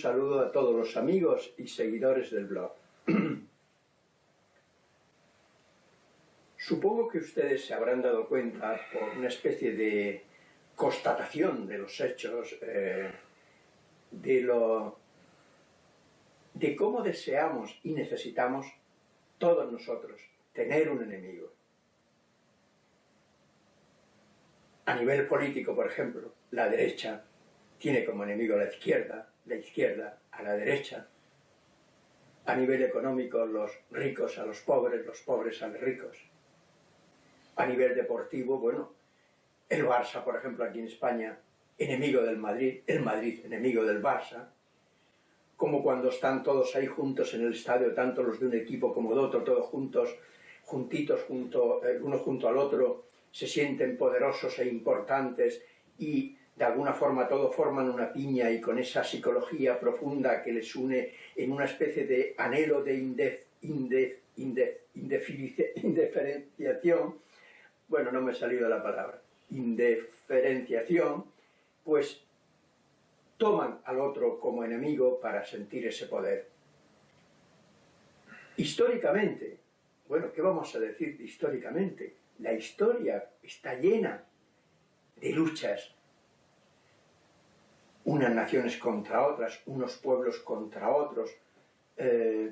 saludo a todos los amigos y seguidores del blog. Supongo que ustedes se habrán dado cuenta por una especie de constatación de los hechos, eh, de, lo, de cómo deseamos y necesitamos todos nosotros tener un enemigo. A nivel político, por ejemplo, la derecha tiene como enemigo a la izquierda, la izquierda a la derecha. A nivel económico, los ricos a los pobres, los pobres a los ricos. A nivel deportivo, bueno, el Barça, por ejemplo, aquí en España, enemigo del Madrid, el Madrid enemigo del Barça, como cuando están todos ahí juntos en el estadio, tanto los de un equipo como de otro, todos juntos, juntitos, junto, eh, uno junto al otro, se sienten poderosos e importantes y de alguna forma todos forman una piña y con esa psicología profunda que les une en una especie de anhelo de indef, indef, indiferenciación, bueno, no me ha salido la palabra, indiferenciación, pues toman al otro como enemigo para sentir ese poder. Históricamente, bueno, ¿qué vamos a decir históricamente? La historia está llena de luchas, unas naciones contra otras, unos pueblos contra otros, eh,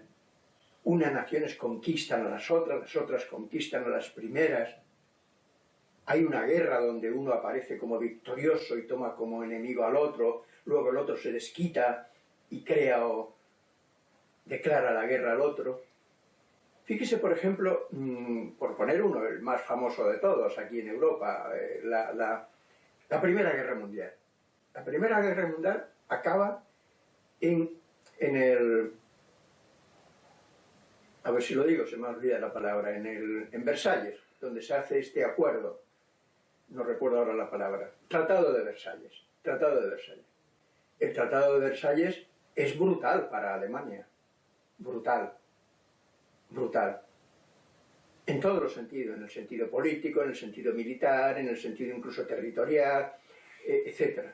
unas naciones conquistan a las otras, las otras conquistan a las primeras, hay una guerra donde uno aparece como victorioso y toma como enemigo al otro, luego el otro se desquita y crea o declara la guerra al otro. Fíjese, por ejemplo, mm, por poner uno, el más famoso de todos aquí en Europa, eh, la, Primera Guerra Mundial. La Primera Guerra Mundial acaba en, en el... A ver si lo digo, se me olvida la palabra, en, el, en Versalles, donde se hace este acuerdo no recuerdo ahora la palabra, Tratado de Versalles, Tratado de Versalles. El Tratado de Versalles es brutal para Alemania, brutal, brutal. En todos los sentidos, en el sentido político, en el sentido militar, en el sentido incluso territorial, eh, etc.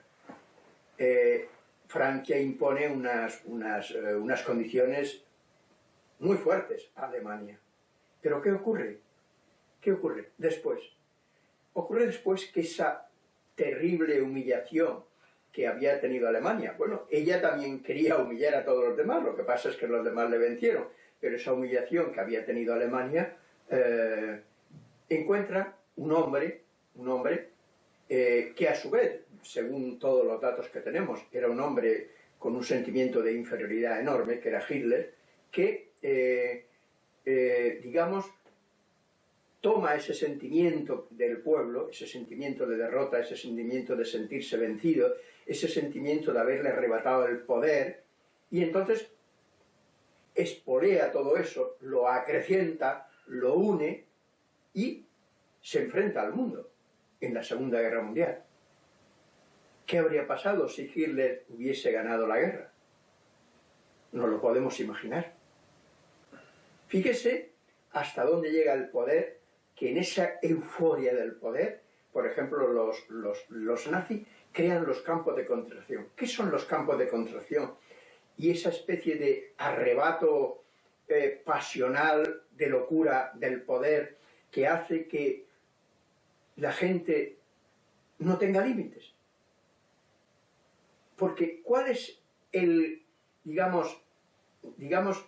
Eh, Francia impone unas, unas, eh, unas condiciones muy fuertes a Alemania. ¿Pero qué ocurre? ¿Qué ocurre después? Ocurre después que esa terrible humillación que había tenido Alemania, bueno, ella también quería humillar a todos los demás, lo que pasa es que los demás le vencieron, pero esa humillación que había tenido Alemania eh, encuentra un hombre, un hombre que a su vez, según todos los datos que tenemos, era un hombre con un sentimiento de inferioridad enorme, que era Hitler, que, eh, digamos, toma ese sentimiento del pueblo, ese sentimiento de derrota, ese sentimiento de sentirse vencido, ese sentimiento de haberle arrebatado el poder, y entonces espolea todo eso, lo acrecienta, lo une y se enfrenta al mundo en la Segunda Guerra Mundial. ¿Qué habría pasado si Hitler hubiese ganado la guerra? No lo podemos imaginar. Fíjese hasta dónde llega el poder que en esa euforia del poder, por ejemplo, los, nazis crean los campos de concentración. ¿Qué son los campos de concentración? Y esa especie de arrebato eh, pasional de locura del poder que hace que la gente no tenga límites. Porque ¿cuál es el, digamos, digamos,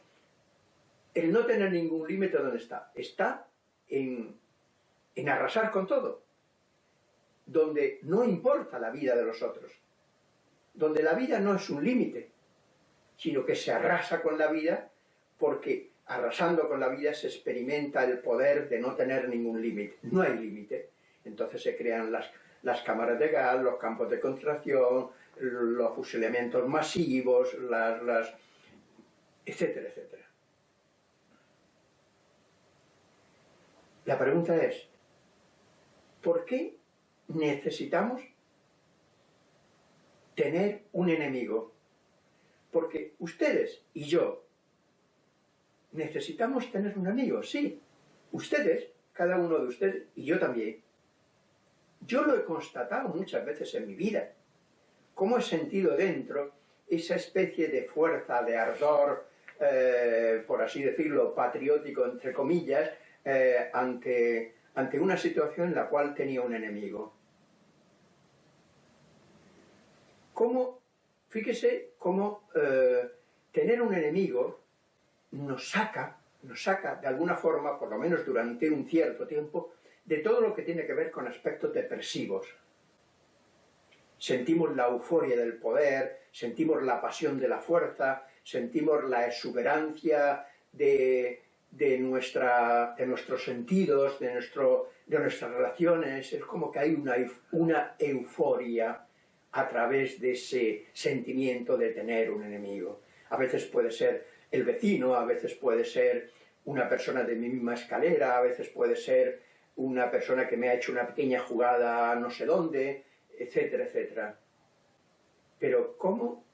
el no tener ningún límite donde está? Está en, arrasar con todo, donde no importa la vida de los otros, donde la vida no es un límite, sino que se arrasa con la vida porque arrasando con la vida se experimenta el poder de no tener ningún límite. No hay límite. Entonces se crean las, las cámaras de gas, los campos de concentración, los fusilamientos masivos, las, las etcétera, etcétera. La pregunta es, ¿por qué necesitamos tener un enemigo? Porque ustedes y yo necesitamos tener un amigo, sí. Ustedes, cada uno de ustedes, y yo también. Yo lo he constatado muchas veces en mi vida. Cómo he sentido dentro esa especie de fuerza, de ardor, eh, por así decirlo, patriótico, entre comillas, eh, ante, ante una situación en la cual tenía un enemigo. ¿Cómo, fíjese cómo eh, tener un enemigo nos saca, nos saca de alguna forma, por lo menos durante un cierto tiempo, de todo lo que tiene que ver con aspectos depresivos. Sentimos la euforia del poder, sentimos la pasión de la fuerza, sentimos la exuberancia de, nuestra, de nuestros sentidos, de, nuestro, de nuestras relaciones, es como que hay una, una euforia a través de ese sentimiento de tener un enemigo. A veces puede ser el vecino, a veces puede ser una persona de mi misma escalera, a veces puede ser una persona que me ha hecho una pequeña jugada no sé dónde, etcétera, etcétera. Pero ¿cómo,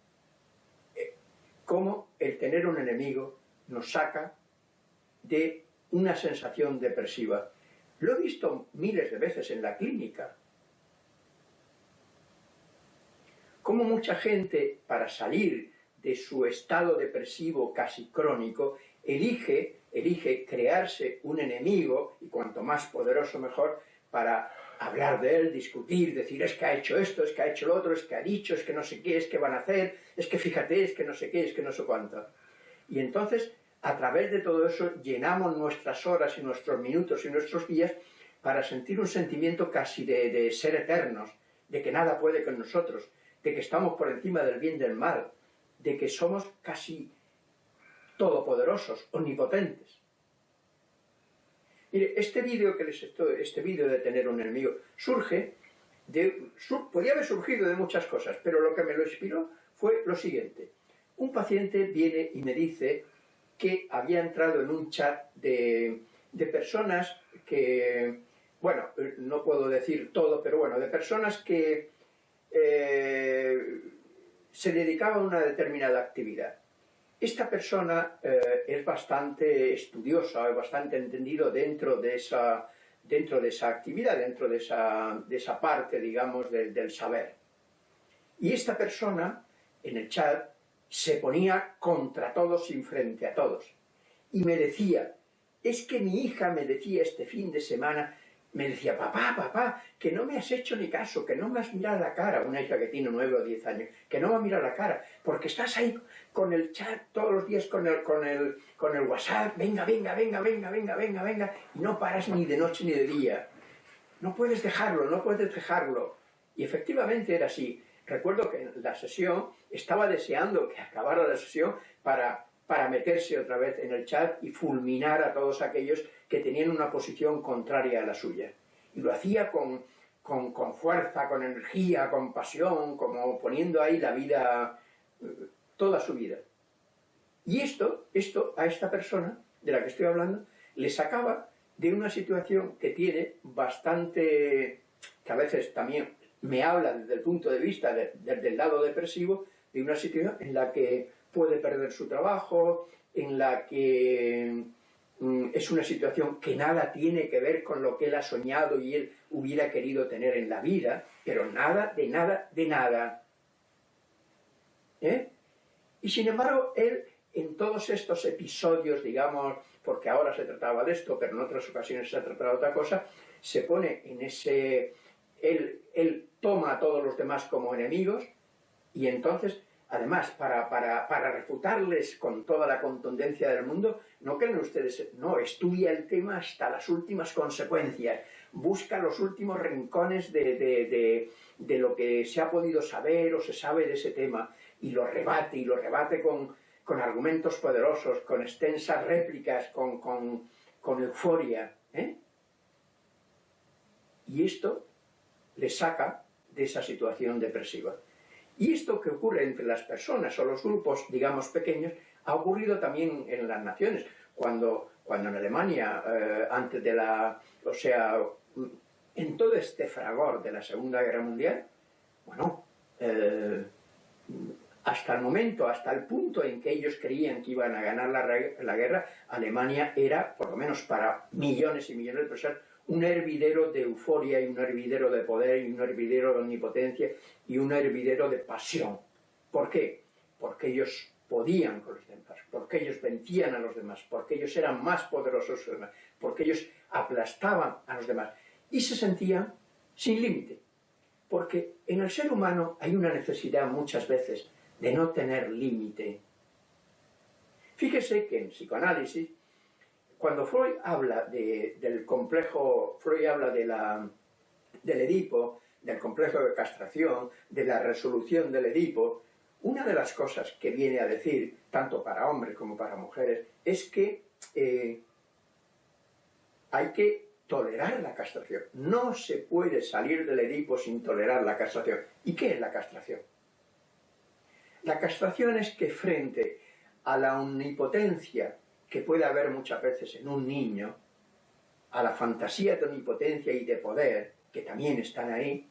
eh, cómo el tener un enemigo nos saca de una sensación depresiva? Lo he visto miles de veces en la clínica. Cómo mucha gente, para salir de su estado depresivo casi crónico, elige, elige crearse un enemigo, y cuanto más poderoso mejor, para hablar de él, discutir, decir es que ha hecho esto, es que ha hecho lo otro, es que ha dicho, es que no sé qué, es que van a hacer, es que fíjate, es que no sé qué, es que no sé cuánto. Y entonces, a través de todo eso, llenamos nuestras horas y nuestros minutos y nuestros días para sentir un sentimiento casi de, ser eternos, de que nada puede con nosotros, de que estamos por encima del bien y del mal, de que somos casi todopoderosos, omnipotentes. Mire, este vídeo que les estoy, este vídeo de tener un enemigo, surge podía haber surgido de muchas cosas, pero lo que me lo inspiró fue lo siguiente. Un paciente viene y me dice que había entrado en un chat de, de personas que, bueno, no puedo decir todo, pero bueno, de personas que eh, se dedicaba a una determinada actividad. Esta persona eh, es bastante estudiosa, es bastante entendido dentro de esa, dentro de esa actividad, dentro de esa, de esa parte, digamos, del saber. Y esta persona, en el chat, se ponía contra todos y frente a todos. Y me decía, es que mi hija me decía este fin de semana me decía, papá, papá, que no me has hecho ni caso, que no me has mirado la cara, una hija que tiene nueve o diez años, que no me ha mirado la cara, porque estás ahí con el chat todos los días, con el, con el, con el WhatsApp, venga, venga, venga, venga, venga, venga, venga, y no paras ni de noche ni de día. No puedes dejarlo, no puedes dejarlo. Y efectivamente era así. Recuerdo que en la sesión estaba deseando que acabara la sesión para para meterse otra vez en el chat y fulminar a todos aquellos que tenían una posición contraria a la suya. Y lo hacía con, con, fuerza, con energía, con pasión, como poniendo ahí la vida, eh, toda su vida. Y esto, esto a esta persona de la que estoy hablando, le sacaba de una situación que tiene bastante, que a veces también me habla desde el punto de vista desde el lado depresivo, de una situación en la que puede perder su trabajo, en la que mm, es una situación que nada tiene que ver con lo que él ha soñado y él hubiera querido tener en la vida, pero nada, de nada, de nada. ¿Eh? Y sin embargo, él, en todos estos episodios, digamos, porque ahora se trataba de esto, pero en otras ocasiones se ha tratado de otra cosa, se pone en ese... Él, él toma a todos los demás como enemigos y entonces Además, para, refutarles con toda la contundencia del mundo, no creen ustedes, no, estudia el tema hasta las últimas consecuencias, busca los últimos rincones de, lo que se ha podido saber o se sabe de ese tema, y lo rebate, y lo rebate con, argumentos poderosos, con extensas réplicas, con, con euforia. ¿eh? Y esto le saca de esa situación depresiva. Y esto que ocurre entre las personas o los grupos, digamos, pequeños, ha ocurrido también en las naciones. Cuando, cuando en Alemania, eh, antes de la... o sea, en todo este fragor de la Segunda Guerra Mundial, bueno, eh, hasta el momento, hasta el punto en que ellos creían que iban a ganar la, la guerra, Alemania era, por lo menos para millones y millones de personas, un hervidero de euforia y un hervidero de poder y un hervidero de omnipotencia y un hervidero de pasión. ¿Por qué? porque ellos podían con los demás, porque ellos vencían a los demás, porque ellos eran más poderosos que los demás, porque ellos aplastaban a los demás y se sentían sin límite. Porque en el ser humano hay una necesidad muchas veces de no tener límite. Fíjese que en psicoanálisis, cuando Freud habla del complejo, Freud habla de la, del Edipo, del complejo de castración, de la resolución del Edipo, una de las cosas que viene a decir, tanto para hombres como para mujeres, es que eh, hay que tolerar la castración. No se puede salir del Edipo sin tolerar la castración. ¿Y qué es la castración? La castración es que frente a la omnipotencia que puede haber muchas veces en un niño, a la fantasía de omnipotencia y de poder, que también están ahí,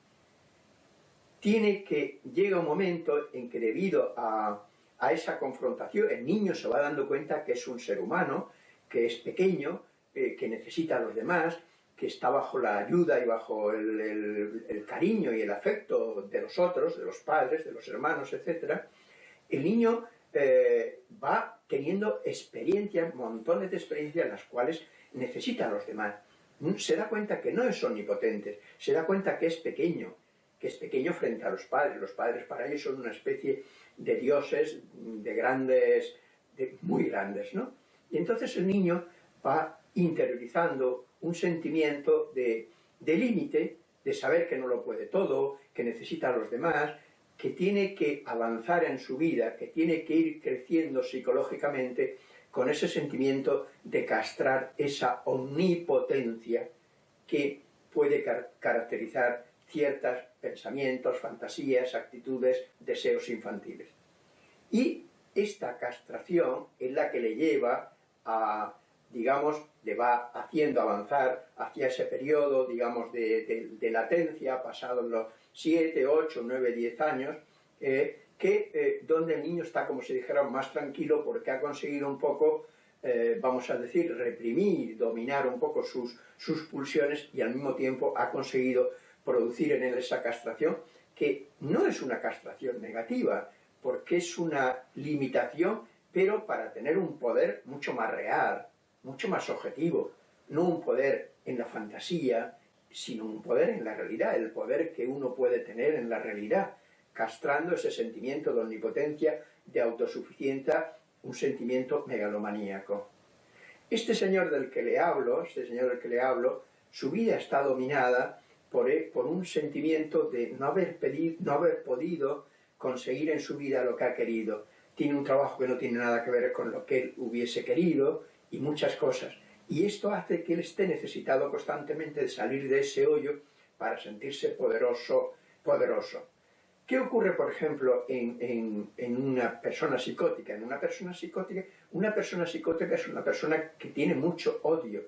tiene que, llega un momento en que debido a, esa confrontación, el niño se va dando cuenta que es un ser humano, que es pequeño, eh, que necesita a los demás, que está bajo la ayuda y bajo el, cariño y el afecto de los otros, de los padres, de los hermanos, etc., el niño eh, va teniendo experiencias, montones de experiencias en las cuales necesita a los demás. Se da cuenta que no es omnipotente, se da cuenta que es pequeño, que es pequeño frente a los padres. Los padres para ellos son una especie de dioses, de grandes, de muy grandes, ¿no? Y entonces el niño va interiorizando un sentimiento de, de límite, de saber que no lo puede todo, que necesita a los demás, que tiene que avanzar en su vida, que tiene que ir creciendo psicológicamente con ese sentimiento de castrar esa omnipotencia que puede caracterizar ciertos pensamientos, fantasías, actitudes, deseos infantiles. Y esta castración es la que le lleva a, digamos, le va haciendo avanzar hacia ese periodo, digamos, de, latencia, pasado los 7, 8, 9, 10 años, eh, que eh, donde el niño está, como se dijera, más tranquilo porque ha conseguido un poco, eh, vamos a decir, reprimir, dominar un poco sus, sus pulsiones y al mismo tiempo ha conseguido producir en él esa castración, que no es una castración negativa, porque es una limitación, pero para tener un poder mucho más real, mucho más objetivo, no un poder en la fantasía, sino un poder en la realidad, el poder que uno puede tener en la realidad, castrando ese sentimiento de omnipotencia, de autosuficiencia, un sentimiento megalomaníaco. Este señor del que le hablo, este señor del que le hablo, su vida está dominada por, e, por un sentimiento de no haber, pedido, no haber podido conseguir en su vida lo que ha querido. Tiene un trabajo que no tiene nada que ver con lo que él hubiese querido y muchas cosas. Y esto hace que él esté necesitado constantemente de salir de ese hoyo para sentirse poderoso, poderoso. ¿Qué ocurre, por ejemplo, en, en, una persona psicótica? En una persona psicótica, una persona psicótica es una persona que tiene mucho odio.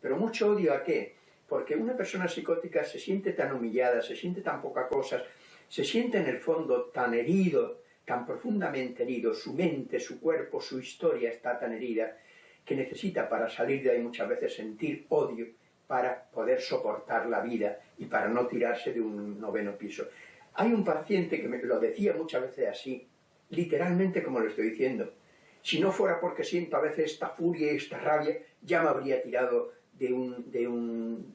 ¿Pero mucho odio a qué? Porque una persona psicótica se siente tan humillada, se siente tan poca cosa, se siente en el fondo tan herido, tan profundamente herido, su mente, su cuerpo, su historia está tan herida, que necesita para salir de ahí muchas veces sentir odio para poder soportar la vida y para no tirarse de un noveno piso. Hay un paciente que me lo decía muchas veces así, literalmente como lo estoy diciendo. Si no fuera porque siento a veces esta furia y esta rabia, ya me habría tirado de un, de un,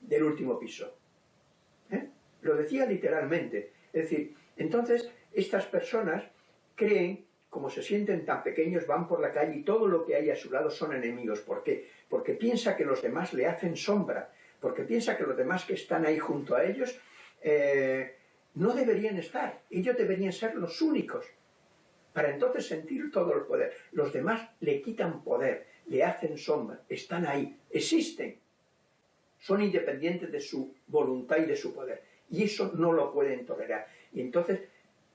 del último piso. ¿Eh? Lo decía literalmente. Es decir, entonces estas personas creen como se sienten tan pequeños, van por la calle y todo lo que hay a su lado son enemigos. ¿Por qué? Porque piensa que los demás le hacen sombra, porque piensa que los demás que están ahí junto a ellos eh, no deberían estar, ellos deberían ser los únicos, para entonces sentir todo el poder. Los demás le quitan poder, le hacen sombra, están ahí, existen, son independientes de su voluntad y de su poder, y eso no lo pueden tolerar. Y entonces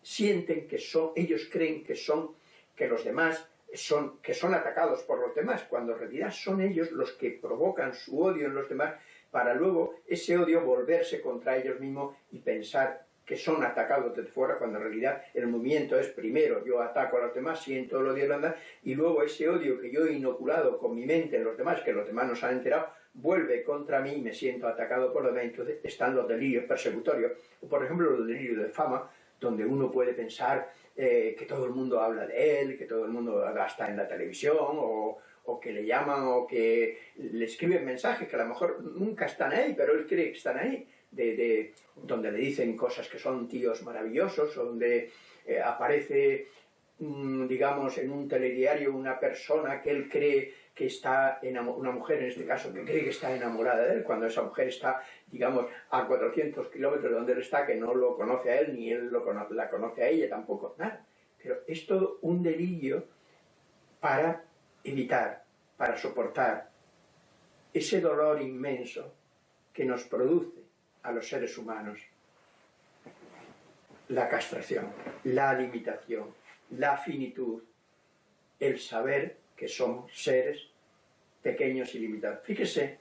sienten que son, ellos creen que son, que los demás son, que son atacados por los demás, cuando en realidad son ellos los que provocan su odio en los demás para luego ese odio volverse contra ellos mismos y pensar que son atacados desde fuera, cuando en realidad el movimiento es primero yo ataco a los demás, siento el odio de y luego ese odio que yo he inoculado con mi mente en los demás, que los demás no se han enterado, vuelve contra mí y me siento atacado por los demás, entonces están los delirios persecutorios, o por ejemplo los delirios de fama, donde uno puede pensar eh, que todo el mundo habla de él, que todo el mundo está en la televisión, o, que le llaman, o que le escriben mensajes que a lo mejor nunca están ahí, pero él cree que están ahí, de donde le dicen cosas que son tíos maravillosos, donde eh, aparece, mm, digamos, en un telediario una persona que él cree que está una mujer en este caso, que cree que está enamorada de él, cuando esa mujer está, digamos, a 400 kilómetros de donde él está, que no lo conoce a él, ni él lo conoce, la conoce a ella tampoco, nada. Pero es todo un delirio para evitar, para soportar ese dolor inmenso que nos produce a los seres humanos la castración, la limitación, la finitud, el saber que somos seres pequeños y limitados. Fíjese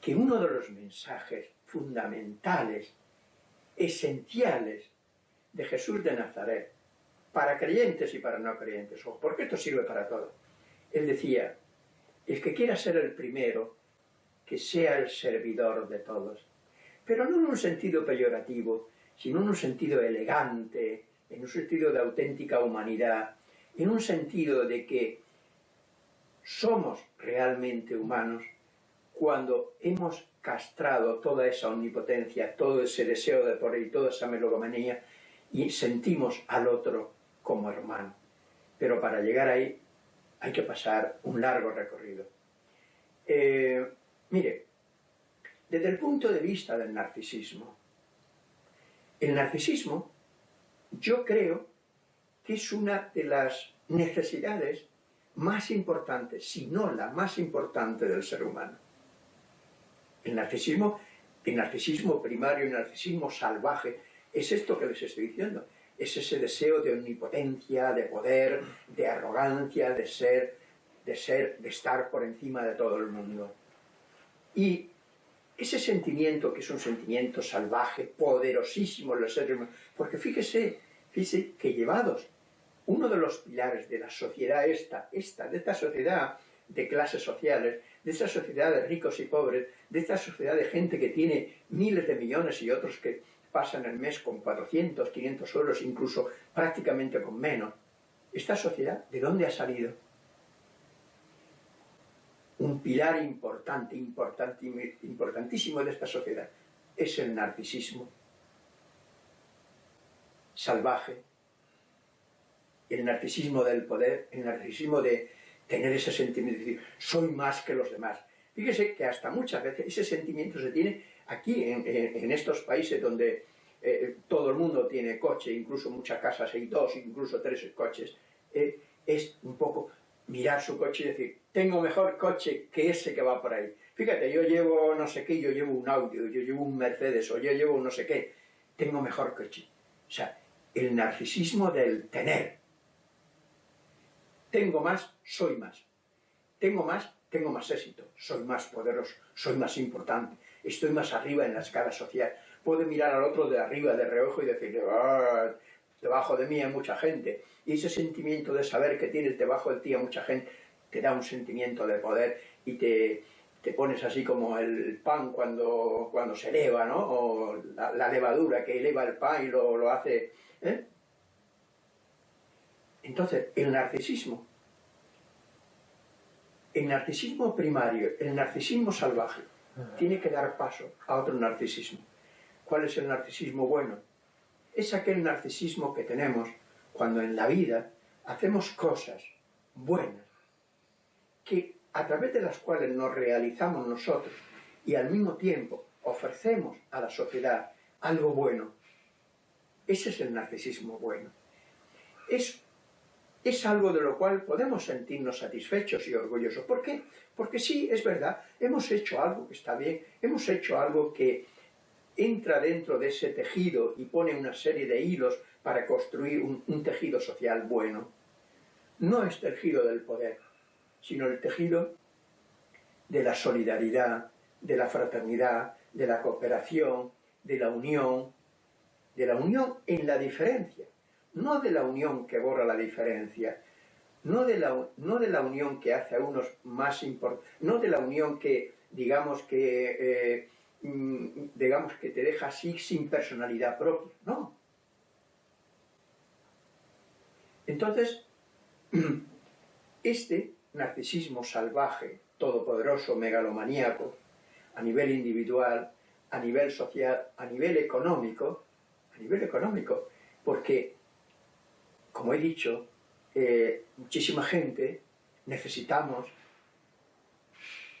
que uno de los mensajes fundamentales, esenciales de Jesús de Nazaret, para creyentes y para no creyentes, porque esto sirve para todo. Él decía, el que quiera ser el primero, que sea el servidor de todos. Pero no en un sentido peyorativo, sino en un sentido elegante, en un sentido de auténtica humanidad, en un sentido de que somos realmente humanos cuando hemos castrado toda esa omnipotencia, todo ese deseo de poder y toda esa melogomanía y sentimos al otro como hermano. Pero para llegar ahí hay que pasar un largo recorrido. Eh, mire, desde el punto de vista del narcisismo, el narcisismo yo creo que es una de las necesidades más importante, si no la más importante del ser humano. El narcisismo, el narcisismo primario, el narcisismo salvaje, es esto que les estoy diciendo. Es ese deseo de omnipotencia, de poder, de arrogancia, de ser, de ser, de estar por encima de todo el mundo. Y ese sentimiento, que es un sentimiento salvaje, poderosísimo en los seres humanos, porque fíjese, fíjese que llevados uno de los pilares de la sociedad esta, esta, de esta sociedad de clases sociales, de esta sociedad de ricos y pobres, de esta sociedad de gente que tiene miles de millones y otros que pasan el mes con 400, 500 euros, incluso prácticamente con menos. ¿Esta sociedad de dónde ha salido? Un pilar importante, importante, importantísimo de esta sociedad es el narcisismo salvaje, el narcisismo del poder, el narcisismo de tener ese sentimiento de decir, soy más que los demás. Fíjese que hasta muchas veces ese sentimiento se tiene aquí, en, estos países donde eh, todo el mundo tiene coche, incluso muchas casas hay dos, incluso tres coches, eh, es un poco mirar su coche y decir, tengo mejor coche que ese que va por ahí. Fíjate, yo llevo no sé qué, yo llevo un Audi, yo llevo un Mercedes, o yo llevo no sé qué, tengo mejor coche. O sea, el narcisismo del tener, tengo más, soy más. Tengo más, tengo más éxito. Soy más poderoso, soy más importante. Estoy más arriba en la escala social. Puedo mirar al otro de arriba, de reojo y decirle, ah, debajo de mí hay mucha gente. Y ese sentimiento de saber que tienes debajo de ti a mucha gente te da un sentimiento de poder y te, te pones así como el pan cuando, cuando se eleva, ¿no? O la, levadura que eleva el pan y lo, lo hace... ¿eh? Entonces, el narcisismo, el narcisismo primario, el narcisismo salvaje, tiene que dar paso a otro narcisismo. ¿Cuál es el narcisismo bueno? Es aquel narcisismo que tenemos cuando en la vida hacemos cosas buenas, que a través de las cuales nos realizamos nosotros y al mismo tiempo ofrecemos a la sociedad algo bueno. Ese es el narcisismo bueno. Es es algo de lo cual podemos sentirnos satisfechos y orgullosos. ¿Por qué? Porque sí, es verdad, hemos hecho algo que está bien, hemos hecho algo que entra dentro de ese tejido y pone una serie de hilos para construir un, tejido social bueno. No es tejido del poder, sino el tejido de la solidaridad, de la fraternidad, de la cooperación, de la unión, de la unión en la diferencia no de la unión que borra la diferencia, no de la, no de la unión que hace a unos más importantes, no de la unión que, digamos que, eh, mm, digamos que te deja así sin personalidad propia, no. Entonces, este narcisismo salvaje, todopoderoso, megalomaníaco, a nivel individual, a nivel social, a nivel económico, a nivel económico, porque, como he dicho, eh, muchísima gente necesitamos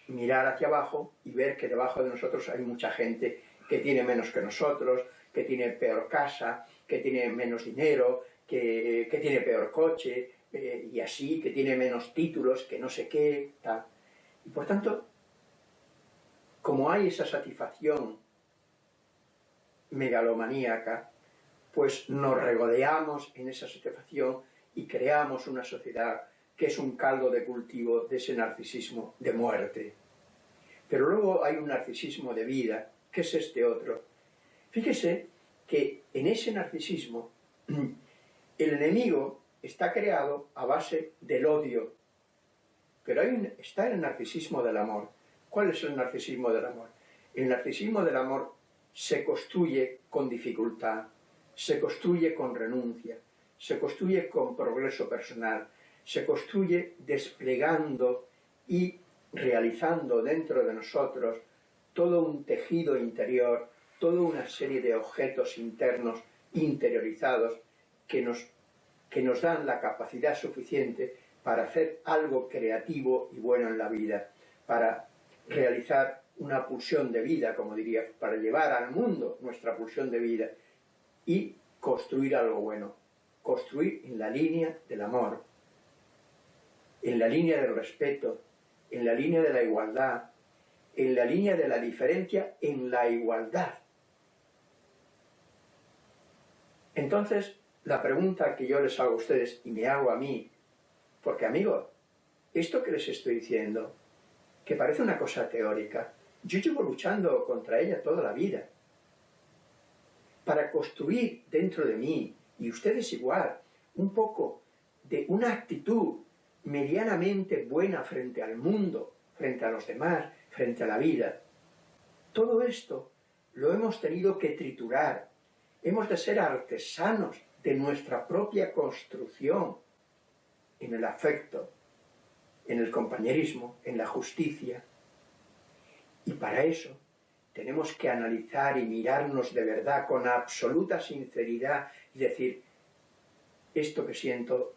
mirar hacia abajo y ver que debajo de nosotros hay mucha gente que tiene menos que nosotros, que tiene peor casa, que tiene menos dinero, que, tiene peor coche, eh, y así, que tiene menos títulos, que no sé qué, tal. Y por tanto, como hay esa satisfacción megalomaníaca, pues nos regodeamos en esa satisfacción y creamos una sociedad que es un caldo de cultivo de ese narcisismo de muerte. Pero luego hay un narcisismo de vida, que es este otro. Fíjese que en ese narcisismo el enemigo está creado a base del odio, pero hay está el narcisismo del amor. ¿Cuál es el narcisismo del amor? El narcisismo del amor se construye con dificultad, se construye con renuncia, se construye con progreso personal, se construye desplegando y realizando dentro de nosotros todo un tejido interior, toda una serie de objetos internos interiorizados que nos, que nos dan la capacidad suficiente para hacer algo creativo y bueno en la vida, para realizar una pulsión de vida, como diría, para llevar al mundo nuestra pulsión de vida y construir algo bueno, construir en la línea del amor, en la línea del respeto, en la línea de la igualdad, en la línea de la diferencia en la igualdad. Entonces, la pregunta que yo les hago a ustedes y me hago a mí, porque amigos, esto que les estoy diciendo, que parece una cosa teórica, yo llevo luchando contra ella toda la vida. Para construir dentro de mí, y ustedes igual, un poco de una actitud medianamente buena frente al mundo, frente a los demás, frente a la vida. Todo esto lo hemos tenido que triturar. Hemos de ser artesanos de nuestra propia construcción en el afecto, en el compañerismo, en la justicia. Y para eso tenemos que analizar y mirarnos de verdad con absoluta sinceridad y decir, esto que siento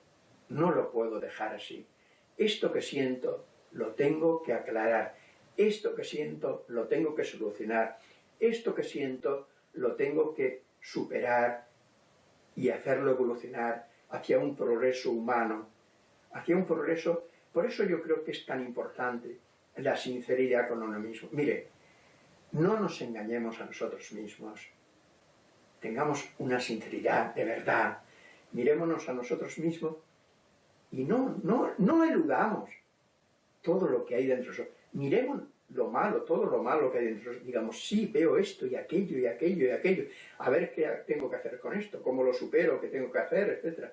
no lo puedo dejar así. Esto que siento lo tengo que aclarar. Esto que siento lo tengo que solucionar. Esto que siento lo tengo que superar y hacerlo evolucionar hacia un progreso humano, hacia un progreso... Por eso yo creo que es tan importante la sinceridad con uno mismo. Mire, no nos engañemos a nosotros mismos. Tengamos una sinceridad de verdad. Mirémonos a nosotros mismos y no, no, no eludamos todo lo que hay dentro de nosotros. Miremos lo malo, todo lo malo que hay dentro de nosotros. Digamos, sí, veo esto y aquello y aquello y aquello. A ver qué tengo que hacer con esto, cómo lo supero, qué tengo que hacer, etc.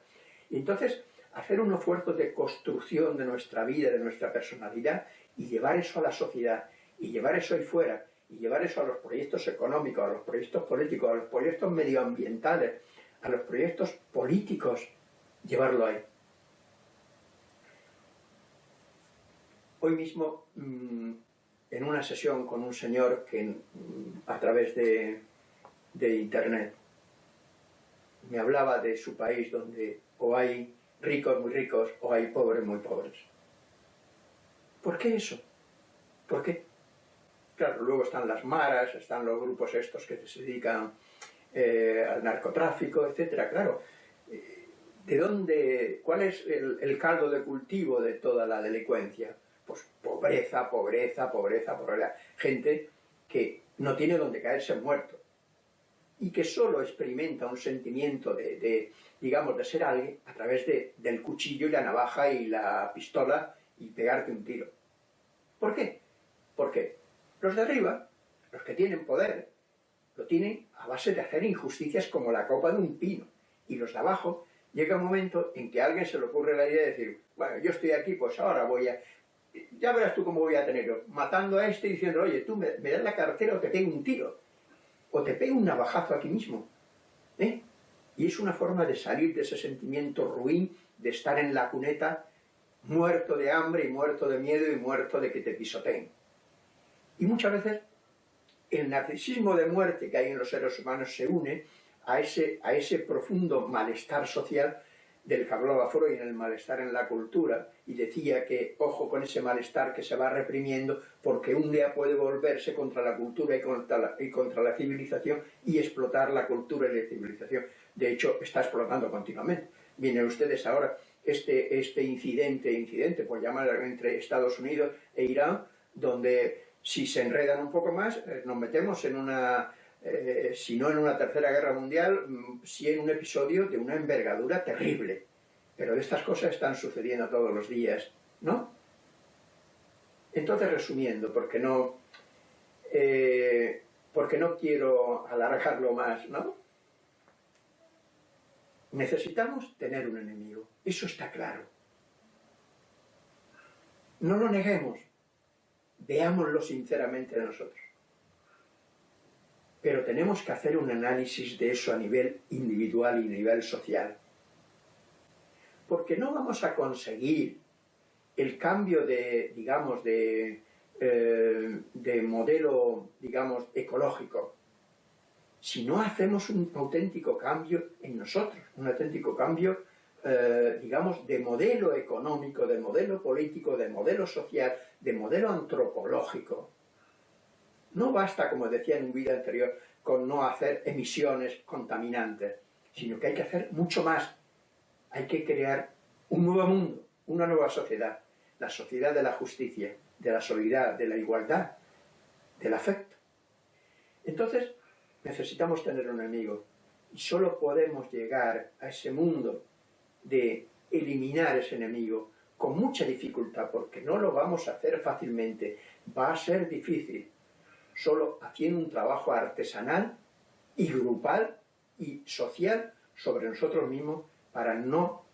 Y entonces, hacer un esfuerzo de construcción de nuestra vida, de nuestra personalidad, y llevar eso a la sociedad, y llevar eso ahí fuera, y llevar eso a los proyectos económicos, a los proyectos políticos, a los proyectos medioambientales, a los proyectos políticos, llevarlo ahí. Hoy mismo, mm, en una sesión con un señor que mm, a través de, internet me hablaba de su país donde o hay ricos muy ricos o hay pobres muy pobres. ¿Por qué eso? ¿Por qué? Claro, luego están las maras, están los grupos estos que se dedican eh, al narcotráfico, etcétera. Claro, eh, ¿de dónde, cuál es el caldo de cultivo de toda la delincuencia? pues pobreza, pobreza, pobreza, pobreza. Gente que no tiene donde caerse muerto y que solo experimenta un sentimiento de, digamos, de ser alguien a través de, del cuchillo y la navaja y la pistola y pegarte un tiro. ¿Por qué? Porque los de arriba, los que tienen poder, lo tienen a base de hacer injusticias como la copa de un pino. Y los de abajo, llega un momento en que a alguien se le ocurre la idea de decir, bueno, yo estoy aquí, pues ahora voy a ya verás tú cómo voy a tenerlo, matando a este y diciendo, oye, tú me, das la cartera o te pego un tiro, o te pego un navajazo aquí mismo. ¿Eh? Y es una forma de salir de ese sentimiento ruin de estar en la cuneta muerto de hambre y muerto de miedo y muerto de que te pisoteen. Y muchas veces el narcisismo de muerte que hay en los seres humanos se une a ese, a ese profundo malestar social del que hablaba Freud en el malestar en la cultura y decía que ojo con ese malestar que se va reprimiendo porque un día puede volverse contra la cultura y contra la, y contra la civilización y explotar la cultura y la civilización. De hecho, está explotando continuamente. Vienen ustedes ahora este, este incidente, incidente, pues llamar entre Estados Unidos e Irán, donde si se enredan un poco más, eh, nos metemos en una eh, si no en una tercera guerra mundial, mm, sí en un episodio de una envergadura terrible. Pero estas cosas están sucediendo todos los días, ¿no? Entonces, resumiendo, porque no, eh, porque no quiero alargarlo más, ¿no? Necesitamos tener un enemigo, eso está claro. No lo neguemos, veámoslo sinceramente de nosotros pero tenemos que hacer un análisis de eso a nivel individual y a nivel social. Porque no vamos a conseguir el cambio de, digamos, de, eh, de modelo, digamos, ecológico, si no hacemos un auténtico cambio en nosotros, un auténtico cambio, eh, digamos, de modelo económico, de modelo político, de modelo social, de modelo antropológico. No basta, como decía en un vídeo anterior, con no hacer emisiones contaminantes, sino que hay que hacer mucho más. Hay que crear un nuevo mundo, una nueva sociedad, la sociedad de la justicia, de la solidaridad, de la igualdad, del afecto. Entonces, necesitamos tener un enemigo, y solo podemos llegar a ese mundo de eliminar ese enemigo con mucha dificultad, porque no lo vamos a hacer fácilmente, va a ser difícil, solo haciendo un trabajo artesanal y grupal y social sobre nosotros mismos para no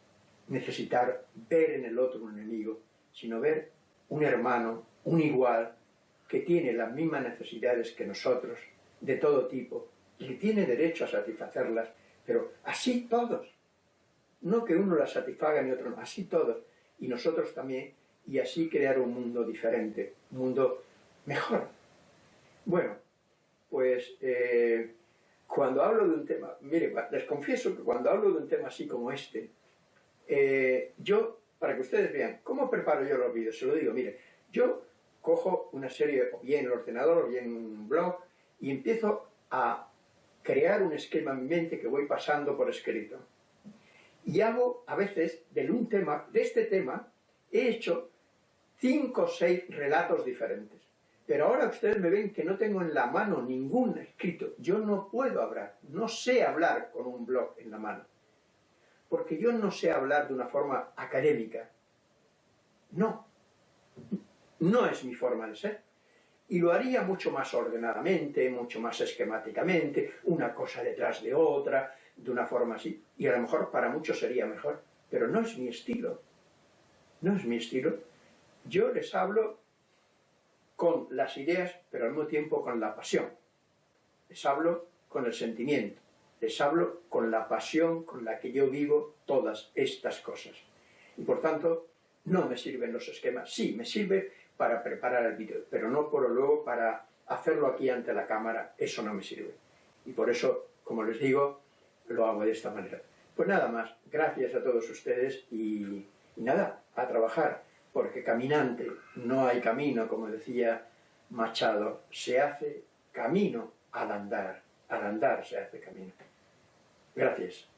necesitar ver en el otro un enemigo, sino ver un hermano, un igual, que tiene las mismas necesidades que nosotros, de todo tipo, y que tiene derecho a satisfacerlas, pero así todos. No que uno las satisfaga ni otro así todos. Y nosotros también, y así crear un mundo diferente, un mundo mejor, bueno, pues eh, cuando hablo de un tema, mire, les confieso que cuando hablo de un tema así como este, eh, yo, para que ustedes vean, ¿cómo preparo yo los vídeos? Se lo digo, mire, yo cojo una serie, o bien el ordenador, o bien un blog, y empiezo a crear un esquema en mi mente que voy pasando por escrito. Y hago, a veces, de un tema, de este tema, he hecho cinco o seis relatos diferentes. Pero ahora ustedes me ven que no tengo en la mano ningún escrito. Yo no puedo hablar, no sé hablar con un blog en la mano. Porque yo no sé hablar de una forma académica. No. No es mi forma de ser. Y lo haría mucho más ordenadamente, mucho más esquemáticamente, una cosa detrás de otra, de una forma así. Y a lo mejor para muchos sería mejor. Pero no es mi estilo. No es mi estilo. Yo les hablo con las ideas, pero al mismo tiempo con la pasión. Les hablo con el sentimiento, les hablo con la pasión con la que yo vivo todas estas cosas. Y por tanto, no me sirven los esquemas. Sí, me sirve para preparar el vídeo, pero no por luego para hacerlo aquí ante la cámara, eso no me sirve. Y por eso, como les digo, lo hago de esta manera. Pues nada más, gracias a todos ustedes y, nada, a trabajar porque caminante no hay camino, como decía Machado, se hace camino al andar, al andar se hace camino. Gracias.